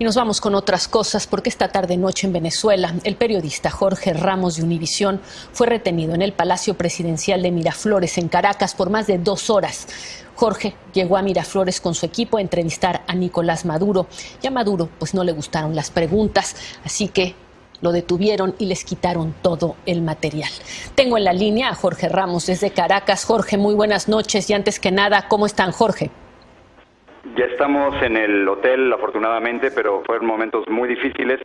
Y nos vamos con otras cosas porque esta tarde noche en Venezuela el periodista Jorge Ramos de Univisión fue retenido en el Palacio Presidencial de Miraflores en Caracas por más de dos horas. Jorge llegó a Miraflores con su equipo a entrevistar a Nicolás Maduro y a Maduro pues no le gustaron las preguntas, así que lo detuvieron y les quitaron todo el material. Tengo en la línea a Jorge Ramos desde Caracas. Jorge, muy buenas noches y antes que nada, ¿cómo están Jorge? Ya estamos en el hotel, afortunadamente, pero fueron momentos muy difíciles.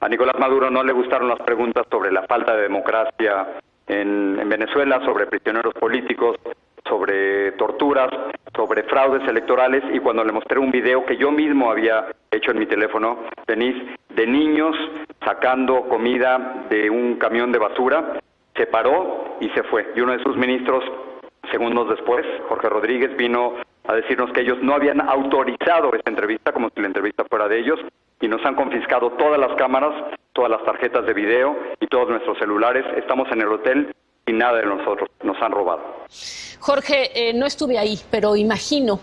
A Nicolás Maduro no le gustaron las preguntas sobre la falta de democracia en, Venezuela, sobre prisioneros políticos, sobre torturas, sobre fraudes electorales y cuando le mostré un video que yo mismo había hecho en mi teléfono, Denise, de niños sacando comida de un camión de basura, se paró y se fue. Y uno de sus ministros, segundos después, Jorge Rodríguez, vino a decirnos que ellos no habían autorizado esta entrevista, como si la entrevista fuera de ellos, y nos han confiscado todas las cámaras, todas las tarjetas de video y todos nuestros celulares. Estamos en el hotel y nada de nosotros nos han robado. Jorge, eh, no estuve ahí, pero imagino,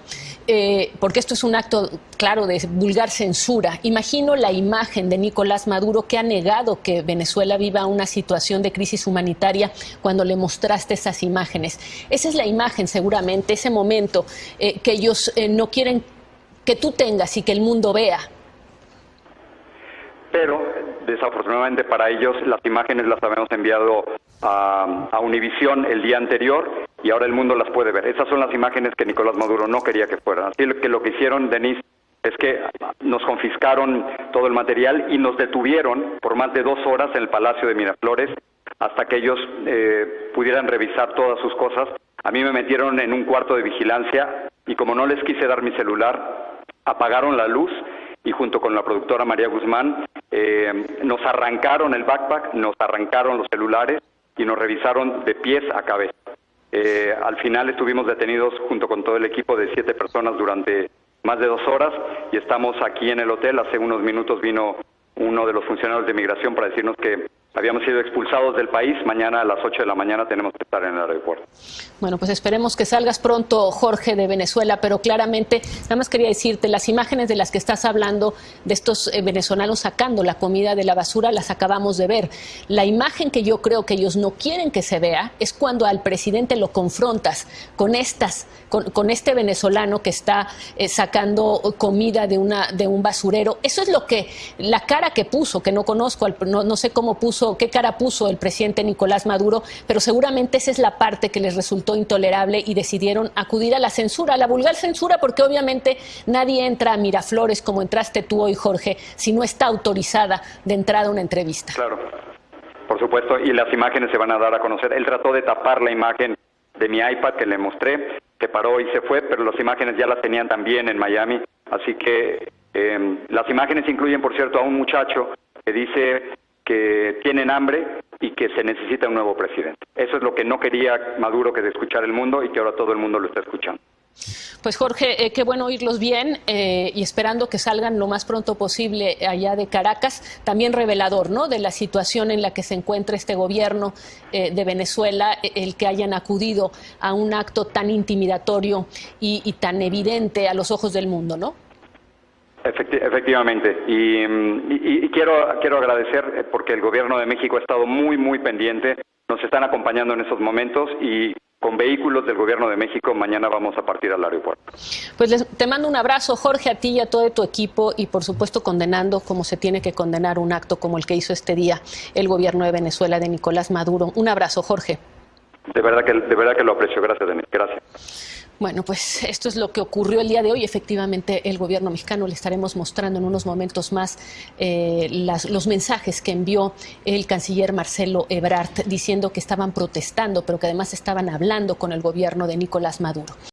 eh, porque esto es un acto claro de vulgar censura, imagino la imagen de Nicolás Maduro que ha negado que Venezuela viva una situación de crisis humanitaria cuando le mostraste esas imágenes. Esa es la imagen seguramente, ese momento eh, que ellos no quieren que tú tengas y que el mundo vea. Pero desafortunadamente para ellos las imágenes las habíamos enviado a, a Univisión el día anterior y ahora el mundo las puede ver. Esas son las imágenes que Nicolás Maduro no quería que fueran. Así que lo que hicieron, Denise, es que nos confiscaron todo el material y nos detuvieron por más de dos horas en el Palacio de Miraflores hasta que ellos eh, pudieran revisar todas sus cosas. A mí me metieron en un cuarto de vigilancia y como no les quise dar mi celular, apagaron la luz y junto con la productora María Guzmán eh, nos arrancaron el backpack, nos arrancaron los celulares y nos revisaron de pies a cabeza. Eh, al final estuvimos detenidos junto con todo el equipo de siete personas durante más de dos horas y estamos aquí en el hotel. Hace unos minutos vino uno de los funcionarios de migración para decirnos que habíamos sido expulsados del país. Mañana a las 8 de la mañana tenemos que estar en el aeropuerto. Bueno, pues esperemos que salgas pronto, Jorge, de Venezuela, pero claramente, nada más quería decirte, las imágenes de las que estás hablando, de estos eh, venezolanos sacando la comida de la basura, las acabamos de ver. La imagen que yo creo que ellos no quieren que se vea es cuando al presidente lo confrontas con estas, con, este venezolano que está eh, sacando comida de, una, de un basurero. Eso es lo que, la cara que puso, que no conozco, no, no sé cómo puso qué cara puso el presidente Nicolás Maduro, pero seguramente esa es la parte que les resultó intolerable y decidieron acudir a la censura, a la vulgar censura, porque obviamente nadie entra a Miraflores como entraste tú hoy, Jorge, si no está autorizada de entrada una entrevista. Claro, por supuesto, y las imágenes se van a dar a conocer. Él trató de tapar la imagen de mi iPad que le mostré, se paró y se fue, pero las imágenes ya las tenían también en Miami, así que eh, las imágenes incluyen, por cierto, a un muchacho que dice que tienen hambre y que se necesita un nuevo presidente. Eso es lo que no quería Maduro que de escuchar el mundo y que ahora todo el mundo lo está escuchando. Pues Jorge, eh, qué bueno oírlos bien eh, y esperando que salgan lo más pronto posible allá de Caracas. También revelador, ¿no? De la situación en la que se encuentra este gobierno eh, de Venezuela, el que hayan acudido a un acto tan intimidatorio y tan evidente a los ojos del mundo, ¿no? Efectivamente, y, quiero, quiero agradecer eh, porque el Gobierno de México ha estado muy, muy pendiente, nos están acompañando en esos momentos y con vehículos del Gobierno de México mañana vamos a partir al aeropuerto. Pues te mando un abrazo, Jorge, a ti y a todo tu equipo y por supuesto condenando como se tiene que condenar un acto como el que hizo este día el Gobierno de Venezuela de Nicolás Maduro. Un abrazo, Jorge. De verdad que, de verdad que lo aprecio. Gracias, Denis. Gracias. Bueno, pues esto es lo que ocurrió el día de hoy. Efectivamente, el gobierno mexicano le estaremos mostrando en unos momentos más eh, los mensajes que envió el canciller Marcelo Ebrard diciendo que estaban protestando, pero que además estaban hablando con el gobierno de Nicolás Maduro.